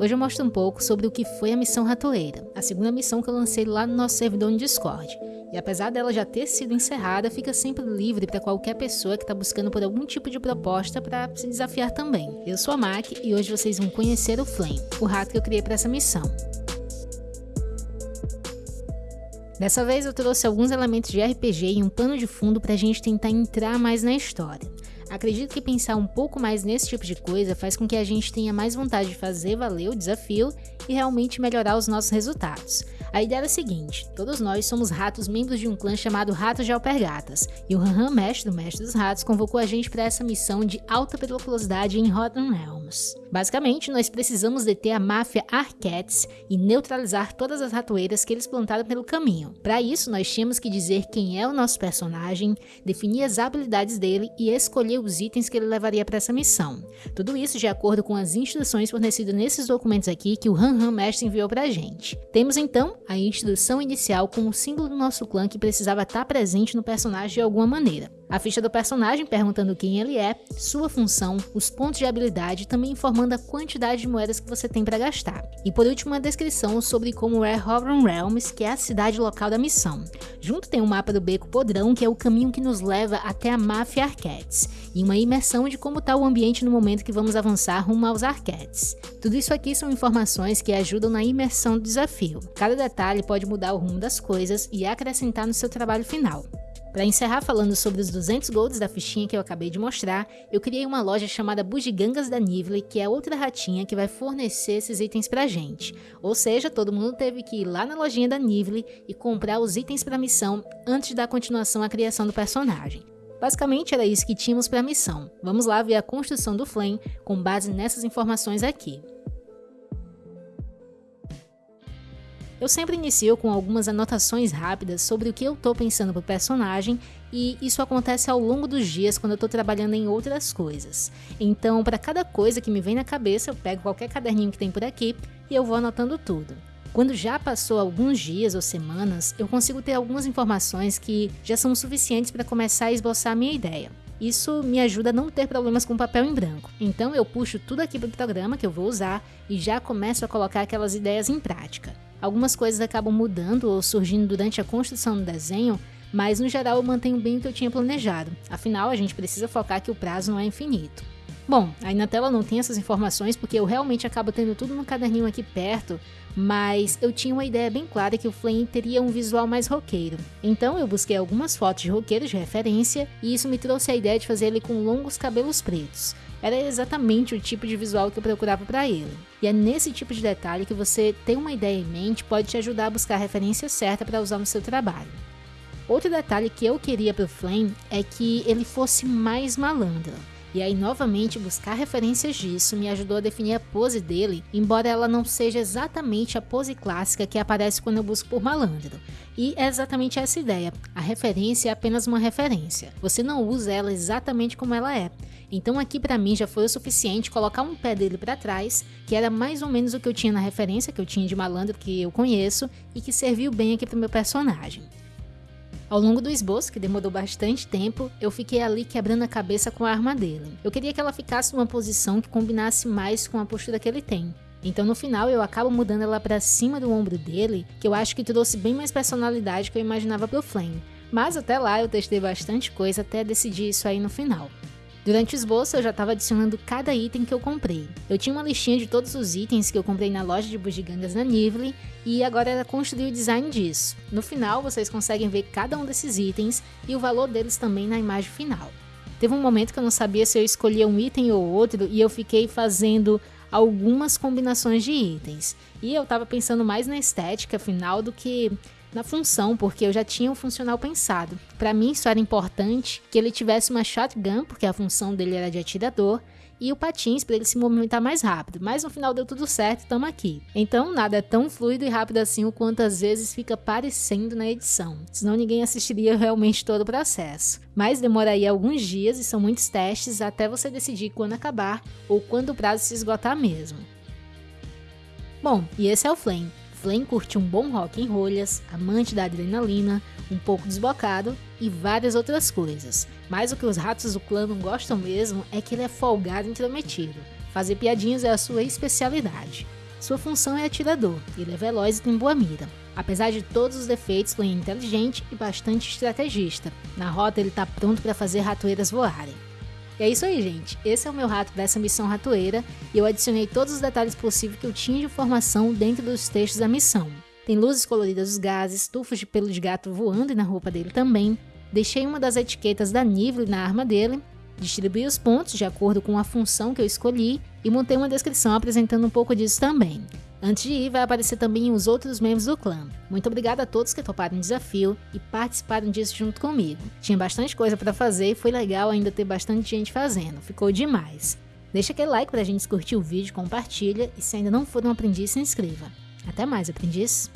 Hoje eu mostro um pouco sobre o que foi a missão Ratoeira, a segunda missão que eu lancei lá no nosso servidor no Discord. E apesar dela já ter sido encerrada, fica sempre livre para qualquer pessoa que está buscando por algum tipo de proposta para se desafiar também. Eu sou a Mac e hoje vocês vão conhecer o Flame, o rato que eu criei para essa missão. Dessa vez eu trouxe alguns elementos de RPG e um pano de fundo para a gente tentar entrar mais na história. Acredito que pensar um pouco mais nesse tipo de coisa faz com que a gente tenha mais vontade de fazer valer o desafio e realmente melhorar os nossos resultados. A ideia é a seguinte, todos nós somos ratos membros de um clã chamado Ratos de Alpergatas, e o Han Han Mestre do Mestre dos Ratos convocou a gente para essa missão de alta periculosidade em Rotten Realms. Basicamente, nós precisamos deter a máfia Arquettes e neutralizar todas as ratoeiras que eles plantaram pelo caminho. Para isso, nós tínhamos que dizer quem é o nosso personagem, definir as habilidades dele e escolher os itens que ele levaria para essa missão. Tudo isso de acordo com as instruções fornecidas nesses documentos aqui que o Han Han Mestre enviou para a gente. Temos então a instrução inicial com o símbolo do nosso clã que precisava estar presente no personagem de alguma maneira. A ficha do personagem perguntando quem ele é, sua função, os pontos de habilidade também informando a quantidade de moedas que você tem para gastar. E por último uma descrição sobre como é Hovron Realms, que é a cidade local da missão. Junto tem um mapa do Beco Podrão, que é o caminho que nos leva até a Máfia Arquettes, e uma imersão de como está o ambiente no momento que vamos avançar rumo aos Arquettes. Tudo isso aqui são informações que ajudam na imersão do desafio. Cada detalhe pode mudar o rumo das coisas e acrescentar no seu trabalho final. Para encerrar falando sobre os 200 golds da fichinha que eu acabei de mostrar, eu criei uma loja chamada Bugigangas da Nively, que é outra ratinha que vai fornecer esses itens pra gente. Ou seja, todo mundo teve que ir lá na lojinha da Nively e comprar os itens para a missão antes dar continuação à criação do personagem. Basicamente era isso que tínhamos para a missão. Vamos lá ver a construção do Flame com base nessas informações aqui. Eu sempre inicio com algumas anotações rápidas sobre o que eu estou pensando pro personagem e isso acontece ao longo dos dias quando eu estou trabalhando em outras coisas. Então, para cada coisa que me vem na cabeça, eu pego qualquer caderninho que tem por aqui e eu vou anotando tudo. Quando já passou alguns dias ou semanas, eu consigo ter algumas informações que já são suficientes para começar a esboçar a minha ideia. Isso me ajuda a não ter problemas com papel em branco. Então eu puxo tudo aqui para o programa que eu vou usar e já começo a colocar aquelas ideias em prática. Algumas coisas acabam mudando ou surgindo durante a construção do desenho, mas no geral eu mantenho bem o que eu tinha planejado, afinal a gente precisa focar que o prazo não é infinito. Bom, aí na tela não tem essas informações porque eu realmente acabo tendo tudo no caderninho aqui perto, mas eu tinha uma ideia bem clara que o Flame teria um visual mais roqueiro. Então eu busquei algumas fotos de roqueiros de referência e isso me trouxe a ideia de fazer ele com longos cabelos pretos. Era exatamente o tipo de visual que eu procurava para ele. E é nesse tipo de detalhe que você ter uma ideia em mente pode te ajudar a buscar a referência certa para usar no seu trabalho. Outro detalhe que eu queria para o Flame é que ele fosse mais malandro. E aí, novamente, buscar referências disso me ajudou a definir a pose dele, embora ela não seja exatamente a pose clássica que aparece quando eu busco por malandro. E é exatamente essa ideia, a referência é apenas uma referência, você não usa ela exatamente como ela é. Então aqui para mim já foi o suficiente colocar um pé dele para trás, que era mais ou menos o que eu tinha na referência que eu tinha de malandro que eu conheço e que serviu bem aqui pro meu personagem. Ao longo do esboço, que demorou bastante tempo, eu fiquei ali quebrando a cabeça com a arma dele. Eu queria que ela ficasse numa posição que combinasse mais com a postura que ele tem. Então no final eu acabo mudando ela para cima do ombro dele, que eu acho que trouxe bem mais personalidade que eu imaginava pro Flame. Mas até lá eu testei bastante coisa até decidir isso aí no final. Durante o esboço eu já estava adicionando cada item que eu comprei. Eu tinha uma listinha de todos os itens que eu comprei na loja de bugigangas na Nively e agora era construir o design disso. No final vocês conseguem ver cada um desses itens e o valor deles também na imagem final. Teve um momento que eu não sabia se eu escolhia um item ou outro e eu fiquei fazendo algumas combinações de itens. E eu estava pensando mais na estética final do que na função, porque eu já tinha um funcional pensado. Para mim isso era importante que ele tivesse uma shotgun, porque a função dele era de atirador, e o patins para ele se movimentar mais rápido, mas no final deu tudo certo estamos aqui. Então nada é tão fluido e rápido assim o quanto às vezes fica parecendo na edição, senão ninguém assistiria realmente todo o processo. Mas demoraria alguns dias e são muitos testes até você decidir quando acabar ou quando o prazo se esgotar mesmo. Bom, e esse é o Flame. Flame curte um bom rock em rolhas, amante da adrenalina, um pouco desbocado e várias outras coisas. Mas o que os ratos do clã não gostam mesmo é que ele é folgado e intrometido. Fazer piadinhas é a sua especialidade. Sua função é atirador, ele é veloz e tem boa mira. Apesar de todos os defeitos, Glenn é inteligente e bastante estrategista. Na rota ele está pronto para fazer ratoeiras voarem. E é isso aí, gente. Esse é o meu rato dessa missão ratoeira e eu adicionei todos os detalhes possíveis que eu tinha de informação dentro dos textos da missão. Tem luzes coloridas dos gases, tufos de pelo de gato voando na roupa dele também. Deixei uma das etiquetas da Nivle na arma dele, distribuí os pontos de acordo com a função que eu escolhi e montei uma descrição apresentando um pouco disso também. Antes de ir, vai aparecer também os outros membros do clã. Muito obrigada a todos que toparam o desafio e participaram disso junto comigo. Tinha bastante coisa para fazer e foi legal ainda ter bastante gente fazendo, ficou demais. Deixa aquele like pra gente curtir o vídeo, compartilha e se ainda não for um aprendiz, se inscreva. Até mais, aprendiz!